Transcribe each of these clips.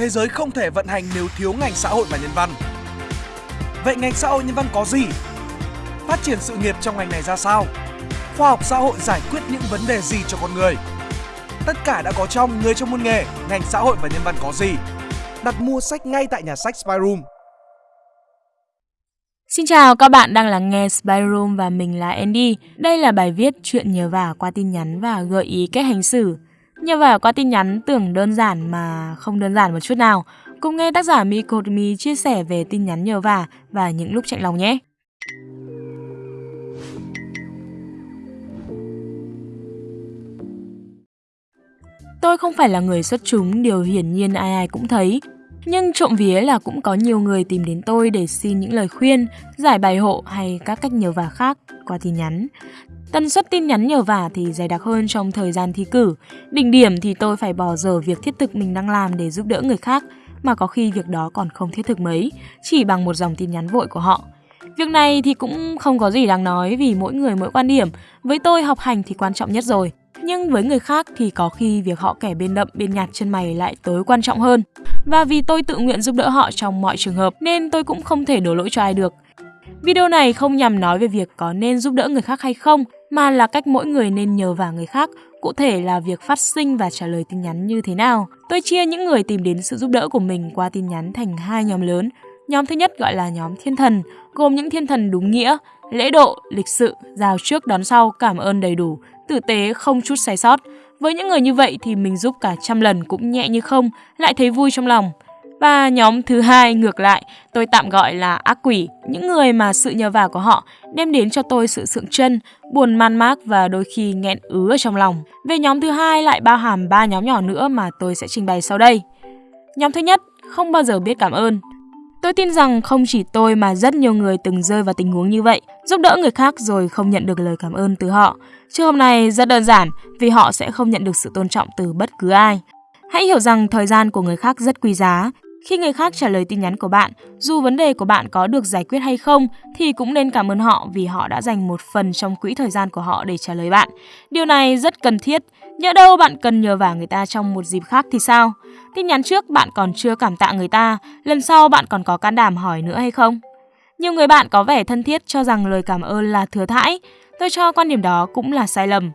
thế giới không thể vận hành nếu thiếu ngành xã hội và nhân văn. Vậy ngành xã hội nhân văn có gì? Phát triển sự nghiệp trong ngành này ra sao? Khoa học xã hội giải quyết những vấn đề gì cho con người? Tất cả đã có trong Người trong môn nghề, ngành xã hội và nhân văn có gì? Đặt mua sách ngay tại nhà sách Spyroom. Xin chào, các bạn đang lắng nghe Spyroom và mình là Andy. Đây là bài viết chuyện nhờ vả qua tin nhắn và gợi ý cách hành xử. Nhờ vả qua tin nhắn tưởng đơn giản mà không đơn giản một chút nào. Cùng nghe tác giả Mikotomi chia sẻ về tin nhắn nhờ vả và những lúc chạy lòng nhé. Tôi không phải là người xuất chúng, điều hiển nhiên ai ai cũng thấy. Nhưng trộm vía là cũng có nhiều người tìm đến tôi để xin những lời khuyên, giải bài hộ hay các cách nhờ vả khác qua tin nhắn. Tần suất tin nhắn nhờ vả thì dày đặc hơn trong thời gian thi cử. Đỉnh điểm thì tôi phải bỏ dở việc thiết thực mình đang làm để giúp đỡ người khác, mà có khi việc đó còn không thiết thực mấy, chỉ bằng một dòng tin nhắn vội của họ. Việc này thì cũng không có gì đáng nói vì mỗi người mỗi quan điểm. Với tôi học hành thì quan trọng nhất rồi. Nhưng với người khác thì có khi việc họ kẻ bên đậm bên nhạt chân mày lại tối quan trọng hơn. Và vì tôi tự nguyện giúp đỡ họ trong mọi trường hợp nên tôi cũng không thể đổ lỗi cho ai được. Video này không nhằm nói về việc có nên giúp đỡ người khác hay không, mà là cách mỗi người nên nhờ vả người khác, cụ thể là việc phát sinh và trả lời tin nhắn như thế nào. Tôi chia những người tìm đến sự giúp đỡ của mình qua tin nhắn thành hai nhóm lớn. Nhóm thứ nhất gọi là nhóm thiên thần, gồm những thiên thần đúng nghĩa, lễ độ, lịch sự, giao trước đón sau, cảm ơn đầy đủ, tử tế, không chút sai sót. Với những người như vậy thì mình giúp cả trăm lần cũng nhẹ như không, lại thấy vui trong lòng. Và nhóm thứ hai ngược lại, tôi tạm gọi là ác quỷ, những người mà sự nhờ vả của họ đem đến cho tôi sự sượng chân, buồn man mác và đôi khi nghẹn ứ ở trong lòng. Về nhóm thứ hai lại bao hàm ba nhóm nhỏ nữa mà tôi sẽ trình bày sau đây. Nhóm thứ nhất, không bao giờ biết cảm ơn. Tôi tin rằng không chỉ tôi mà rất nhiều người từng rơi vào tình huống như vậy, giúp đỡ người khác rồi không nhận được lời cảm ơn từ họ. Trường hợp này rất đơn giản vì họ sẽ không nhận được sự tôn trọng từ bất cứ ai. Hãy hiểu rằng thời gian của người khác rất quý giá. Khi người khác trả lời tin nhắn của bạn, dù vấn đề của bạn có được giải quyết hay không thì cũng nên cảm ơn họ vì họ đã dành một phần trong quỹ thời gian của họ để trả lời bạn. Điều này rất cần thiết. Nhỡ đâu bạn cần nhờ vả người ta trong một dịp khác thì sao? Tin nhắn trước bạn còn chưa cảm tạ người ta, lần sau bạn còn có can đảm hỏi nữa hay không? Nhiều người bạn có vẻ thân thiết cho rằng lời cảm ơn là thừa thãi. Tôi cho quan điểm đó cũng là sai lầm.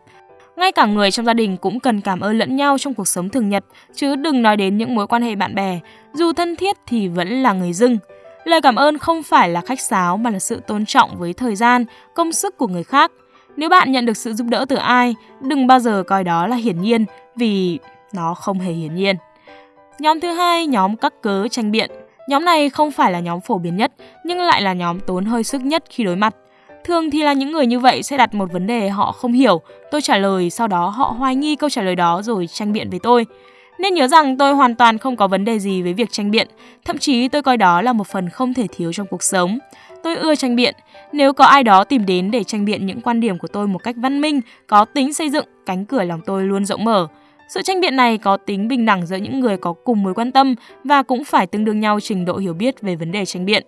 Ngay cả người trong gia đình cũng cần cảm ơn lẫn nhau trong cuộc sống thường nhật, chứ đừng nói đến những mối quan hệ bạn bè. Dù thân thiết thì vẫn là người dưng. Lời cảm ơn không phải là khách sáo mà là sự tôn trọng với thời gian, công sức của người khác. Nếu bạn nhận được sự giúp đỡ từ ai, đừng bao giờ coi đó là hiển nhiên vì nó không hề hiển nhiên. Nhóm thứ hai, nhóm các cớ tranh biện. Nhóm này không phải là nhóm phổ biến nhất, nhưng lại là nhóm tốn hơi sức nhất khi đối mặt. Thường thì là những người như vậy sẽ đặt một vấn đề họ không hiểu, tôi trả lời, sau đó họ hoài nghi câu trả lời đó rồi tranh biện với tôi. Nên nhớ rằng tôi hoàn toàn không có vấn đề gì với việc tranh biện, thậm chí tôi coi đó là một phần không thể thiếu trong cuộc sống. Tôi ưa tranh biện, nếu có ai đó tìm đến để tranh biện những quan điểm của tôi một cách văn minh, có tính xây dựng, cánh cửa lòng tôi luôn rộng mở. Sự tranh biện này có tính bình đẳng giữa những người có cùng mối quan tâm và cũng phải tương đương nhau trình độ hiểu biết về vấn đề tranh biện.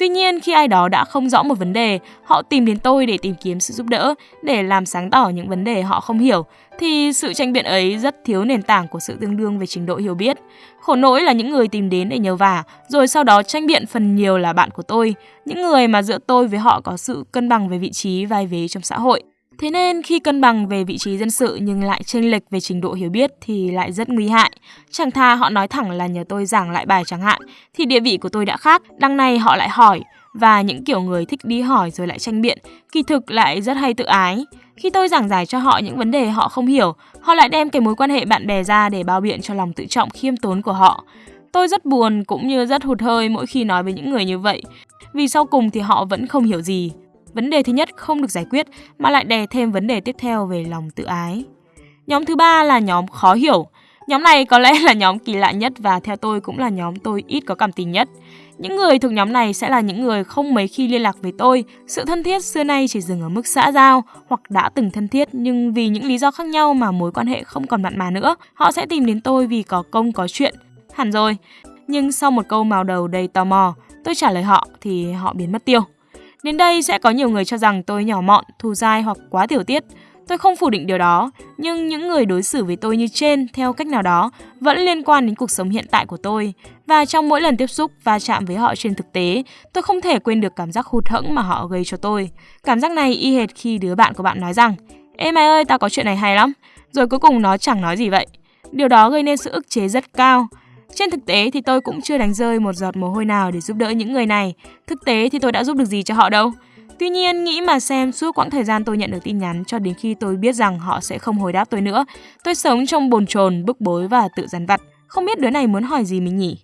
Tuy nhiên, khi ai đó đã không rõ một vấn đề, họ tìm đến tôi để tìm kiếm sự giúp đỡ, để làm sáng tỏ những vấn đề họ không hiểu, thì sự tranh biện ấy rất thiếu nền tảng của sự tương đương về trình độ hiểu biết. Khổ nỗi là những người tìm đến để nhờ vả, rồi sau đó tranh biện phần nhiều là bạn của tôi, những người mà giữa tôi với họ có sự cân bằng về vị trí vai vế trong xã hội. Thế nên khi cân bằng về vị trí dân sự nhưng lại chênh lệch về trình độ hiểu biết thì lại rất nguy hại. Chẳng thà họ nói thẳng là nhờ tôi giảng lại bài chẳng hạn, thì địa vị của tôi đã khác, đằng này họ lại hỏi, và những kiểu người thích đi hỏi rồi lại tranh biện, kỳ thực lại rất hay tự ái. Khi tôi giảng giải cho họ những vấn đề họ không hiểu, họ lại đem cái mối quan hệ bạn bè ra để bao biện cho lòng tự trọng khiêm tốn của họ. Tôi rất buồn cũng như rất hụt hơi mỗi khi nói với những người như vậy, vì sau cùng thì họ vẫn không hiểu gì Vấn đề thứ nhất không được giải quyết mà lại đè thêm vấn đề tiếp theo về lòng tự ái. Nhóm thứ ba là nhóm khó hiểu. Nhóm này có lẽ là nhóm kỳ lạ nhất và theo tôi cũng là nhóm tôi ít có cảm tình nhất. Những người thuộc nhóm này sẽ là những người không mấy khi liên lạc với tôi. Sự thân thiết xưa nay chỉ dừng ở mức xã giao hoặc đã từng thân thiết nhưng vì những lý do khác nhau mà mối quan hệ không còn mặn mà nữa. Họ sẽ tìm đến tôi vì có công có chuyện. Hẳn rồi. Nhưng sau một câu màu đầu đầy tò mò, tôi trả lời họ thì họ biến mất tiêu. Đến đây sẽ có nhiều người cho rằng tôi nhỏ mọn, thù dai hoặc quá tiểu tiết. Tôi không phủ định điều đó, nhưng những người đối xử với tôi như trên theo cách nào đó vẫn liên quan đến cuộc sống hiện tại của tôi. Và trong mỗi lần tiếp xúc và chạm với họ trên thực tế, tôi không thể quên được cảm giác hụt hẫng mà họ gây cho tôi. Cảm giác này y hệt khi đứa bạn của bạn nói rằng Ê mày ơi, tao có chuyện này hay lắm. Rồi cuối cùng nó chẳng nói gì vậy. Điều đó gây nên sự ức chế rất cao. Trên thực tế thì tôi cũng chưa đánh rơi một giọt mồ hôi nào để giúp đỡ những người này. Thực tế thì tôi đã giúp được gì cho họ đâu. Tuy nhiên, nghĩ mà xem suốt quãng thời gian tôi nhận được tin nhắn cho đến khi tôi biết rằng họ sẽ không hồi đáp tôi nữa. Tôi sống trong bồn chồn, bức bối và tự dằn vặt. Không biết đứa này muốn hỏi gì mình nhỉ?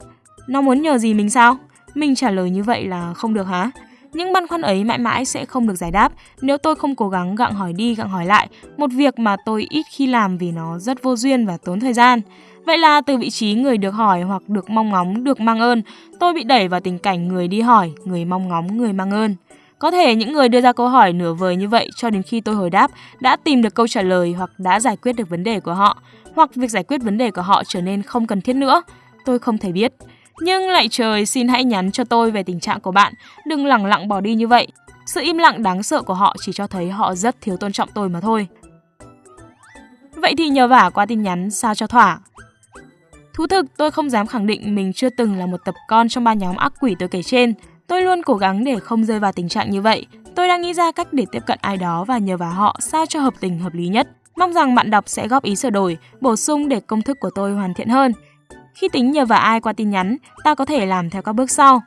Nó muốn nhờ gì mình sao? Mình trả lời như vậy là không được hả? Những băn khoăn ấy mãi mãi sẽ không được giải đáp nếu tôi không cố gắng gặng hỏi đi gặng hỏi lại, một việc mà tôi ít khi làm vì nó rất vô duyên và tốn thời gian. Vậy là từ vị trí người được hỏi hoặc được mong ngóng, được mang ơn, tôi bị đẩy vào tình cảnh người đi hỏi, người mong ngóng, người mang ơn. Có thể những người đưa ra câu hỏi nửa vời như vậy cho đến khi tôi hồi đáp đã tìm được câu trả lời hoặc đã giải quyết được vấn đề của họ, hoặc việc giải quyết vấn đề của họ trở nên không cần thiết nữa. Tôi không thể biết. Nhưng lại trời xin hãy nhắn cho tôi về tình trạng của bạn, đừng lẳng lặng bỏ đi như vậy. Sự im lặng đáng sợ của họ chỉ cho thấy họ rất thiếu tôn trọng tôi mà thôi. Vậy thì nhờ vả qua tin nhắn sao cho thỏa. Thú thực, tôi không dám khẳng định mình chưa từng là một tập con trong ba nhóm ác quỷ tôi kể trên. Tôi luôn cố gắng để không rơi vào tình trạng như vậy. Tôi đang nghĩ ra cách để tiếp cận ai đó và nhờ vào họ sao cho hợp tình hợp lý nhất. Mong rằng bạn đọc sẽ góp ý sửa đổi, bổ sung để công thức của tôi hoàn thiện hơn. Khi tính nhờ vào ai qua tin nhắn, ta có thể làm theo các bước sau.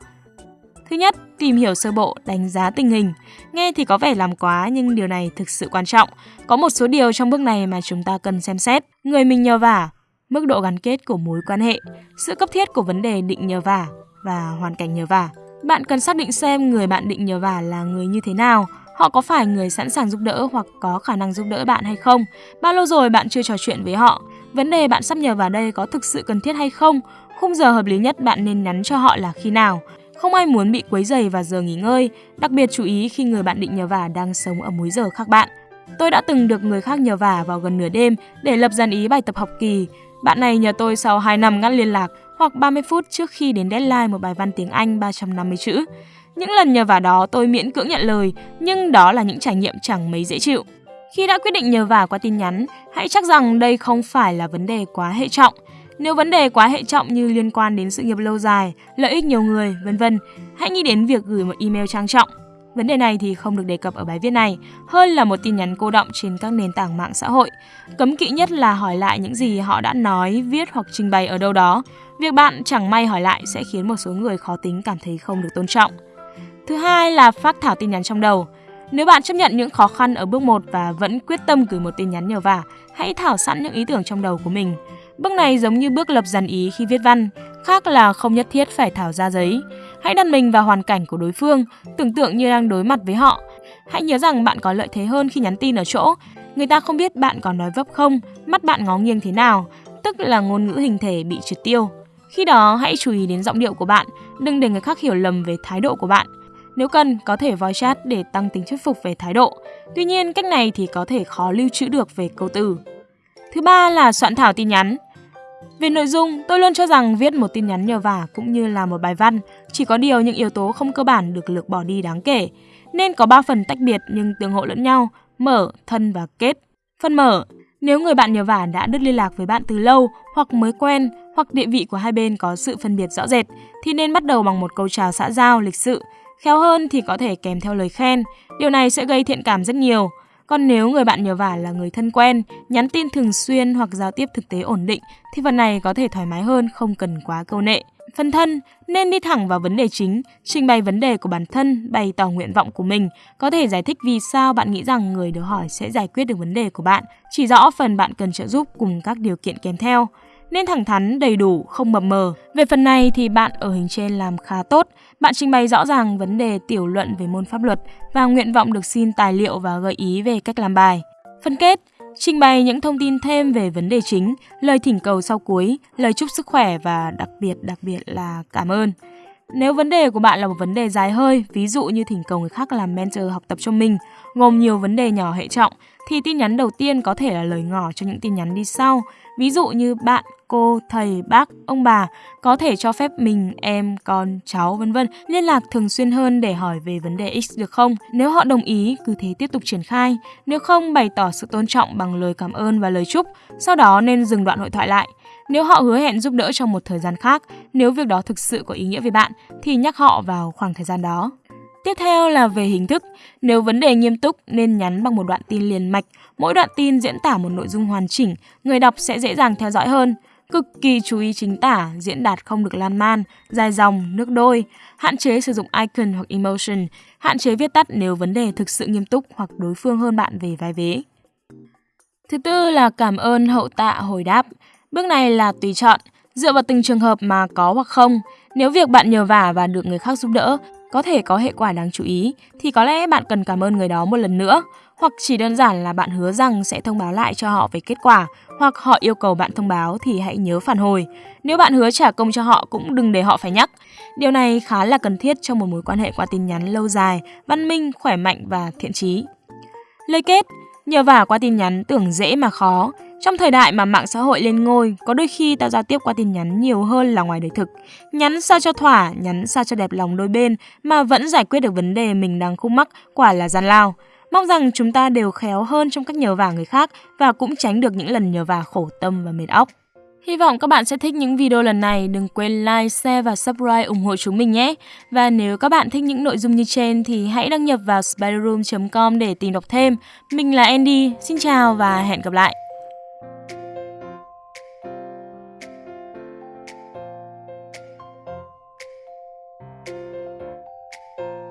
Thứ nhất, tìm hiểu sơ bộ, đánh giá tình hình. Nghe thì có vẻ làm quá nhưng điều này thực sự quan trọng. Có một số điều trong bước này mà chúng ta cần xem xét. Người mình nhờ vả, mức độ gắn kết của mối quan hệ, sự cấp thiết của vấn đề định nhờ vả và hoàn cảnh nhờ vả. Bạn cần xác định xem người bạn định nhờ vả là người như thế nào, họ có phải người sẵn sàng giúp đỡ hoặc có khả năng giúp đỡ bạn hay không, bao lâu rồi bạn chưa trò chuyện với họ, vấn đề bạn sắp nhờ vào đây có thực sự cần thiết hay không, khung giờ hợp lý nhất bạn nên nhắn cho họ là khi nào. Không ai muốn bị quấy dày vào giờ nghỉ ngơi, đặc biệt chú ý khi người bạn định nhờ vả đang sống ở múi giờ khác bạn. Tôi đã từng được người khác nhờ vả vào gần nửa đêm để lập dàn ý bài tập học kỳ. Bạn này nhờ tôi sau 2 năm ngắt liên lạc hoặc 30 phút trước khi đến deadline một bài văn tiếng Anh 350 chữ. Những lần nhờ vả đó tôi miễn cưỡng nhận lời, nhưng đó là những trải nghiệm chẳng mấy dễ chịu. Khi đã quyết định nhờ vả qua tin nhắn, hãy chắc rằng đây không phải là vấn đề quá hệ trọng. Nếu vấn đề quá hệ trọng như liên quan đến sự nghiệp lâu dài, lợi ích nhiều người, vân vân, hãy nghĩ đến việc gửi một email trang trọng. Vấn đề này thì không được đề cập ở bài viết này, hơn là một tin nhắn cô động trên các nền tảng mạng xã hội. Cấm kỵ nhất là hỏi lại những gì họ đã nói, viết hoặc trình bày ở đâu đó. Việc bạn chẳng may hỏi lại sẽ khiến một số người khó tính cảm thấy không được tôn trọng. Thứ hai là phát thảo tin nhắn trong đầu. Nếu bạn chấp nhận những khó khăn ở bước 1 và vẫn quyết tâm gửi một tin nhắn nhờ vả, hãy thảo sẵn những ý tưởng trong đầu của mình. Bước này giống như bước lập dàn ý khi viết văn, khác là không nhất thiết phải thảo ra giấy. Hãy đặt mình vào hoàn cảnh của đối phương, tưởng tượng như đang đối mặt với họ. Hãy nhớ rằng bạn có lợi thế hơn khi nhắn tin ở chỗ. Người ta không biết bạn có nói vấp không, mắt bạn ngó nghiêng thế nào, tức là ngôn ngữ hình thể bị triệt tiêu. Khi đó, hãy chú ý đến giọng điệu của bạn, đừng để người khác hiểu lầm về thái độ của bạn. Nếu cần, có thể voice chat để tăng tính thuyết phục về thái độ. Tuy nhiên, cách này thì có thể khó lưu trữ được về câu từ. Thứ ba là soạn thảo tin nhắn. Về nội dung, tôi luôn cho rằng viết một tin nhắn nhờ vả cũng như là một bài văn, chỉ có điều những yếu tố không cơ bản được lược bỏ đi đáng kể. Nên có 3 phần tách biệt nhưng tương hộ lẫn nhau, mở, thân và kết. Phần mở, nếu người bạn nhờ vả đã đứt liên lạc với bạn từ lâu hoặc mới quen hoặc địa vị của hai bên có sự phân biệt rõ rệt thì nên bắt đầu bằng một câu chào xã giao lịch sự. Khéo hơn thì có thể kèm theo lời khen. Điều này sẽ gây thiện cảm rất nhiều. Còn nếu người bạn nhờ vả là người thân quen, nhắn tin thường xuyên hoặc giao tiếp thực tế ổn định thì phần này có thể thoải mái hơn, không cần quá câu nệ. Phần thân nên đi thẳng vào vấn đề chính, trình bày vấn đề của bản thân, bày tỏ nguyện vọng của mình, có thể giải thích vì sao bạn nghĩ rằng người được hỏi sẽ giải quyết được vấn đề của bạn, chỉ rõ phần bạn cần trợ giúp cùng các điều kiện kèm theo nên thẳng thắn, đầy đủ, không mập mờ. Về phần này thì bạn ở hình trên làm khá tốt. Bạn trình bày rõ ràng vấn đề tiểu luận về môn pháp luật và nguyện vọng được xin tài liệu và gợi ý về cách làm bài. Phân kết Trình bày những thông tin thêm về vấn đề chính, lời thỉnh cầu sau cuối, lời chúc sức khỏe và đặc biệt đặc biệt là cảm ơn. Nếu vấn đề của bạn là một vấn đề dài hơi, ví dụ như thỉnh cầu người khác làm mentor học tập cho mình, gồm nhiều vấn đề nhỏ hệ trọng, thì tin nhắn đầu tiên có thể là lời ngỏ cho những tin nhắn đi sau. Ví dụ như bạn cô, thầy, bác, ông bà có thể cho phép mình, em, con, cháu vân vân liên lạc thường xuyên hơn để hỏi về vấn đề X được không? Nếu họ đồng ý, cứ thế tiếp tục triển khai. Nếu không, bày tỏ sự tôn trọng bằng lời cảm ơn và lời chúc. Sau đó nên dừng đoạn hội thoại lại. Nếu họ hứa hẹn giúp đỡ trong một thời gian khác, nếu việc đó thực sự có ý nghĩa với bạn, thì nhắc họ vào khoảng thời gian đó. Tiếp theo là về hình thức. Nếu vấn đề nghiêm túc nên nhắn bằng một đoạn tin liền mạch. Mỗi đoạn tin diễn tả một nội dung hoàn chỉnh, người đọc sẽ dễ dàng theo dõi hơn. Cực kỳ chú ý chính tả, diễn đạt không được lan man, dài dòng, nước đôi. Hạn chế sử dụng icon hoặc emotion. Hạn chế viết tắt nếu vấn đề thực sự nghiêm túc hoặc đối phương hơn bạn về vai vế. Thứ tư là cảm ơn hậu tạ hồi đáp. Bước này là tùy chọn, dựa vào từng trường hợp mà có hoặc không. Nếu việc bạn nhờ vả và được người khác giúp đỡ có thể có hệ quả đáng chú ý thì có lẽ bạn cần cảm ơn người đó một lần nữa hoặc chỉ đơn giản là bạn hứa rằng sẽ thông báo lại cho họ về kết quả hoặc họ yêu cầu bạn thông báo thì hãy nhớ phản hồi. Nếu bạn hứa trả công cho họ cũng đừng để họ phải nhắc. Điều này khá là cần thiết trong một mối quan hệ qua tin nhắn lâu dài, văn minh, khỏe mạnh và thiện trí. Lời kết, nhờ vả qua tin nhắn tưởng dễ mà khó, trong thời đại mà mạng xã hội lên ngôi, có đôi khi ta giao tiếp qua tin nhắn nhiều hơn là ngoài đời thực. Nhắn sao cho thỏa, nhắn sao cho đẹp lòng đôi bên mà vẫn giải quyết được vấn đề mình đang khúc mắc, quả là gian lao. Mong rằng chúng ta đều khéo hơn trong cách nhờ vả người khác và cũng tránh được những lần nhờ vả khổ tâm và mệt óc. Hy vọng các bạn sẽ thích những video lần này. Đừng quên like, share và subscribe ủng hộ chúng mình nhé. Và nếu các bạn thích những nội dung như trên thì hãy đăng nhập vào spiderroom.com để tìm đọc thêm. Mình là Andy, xin chào và hẹn gặp lại.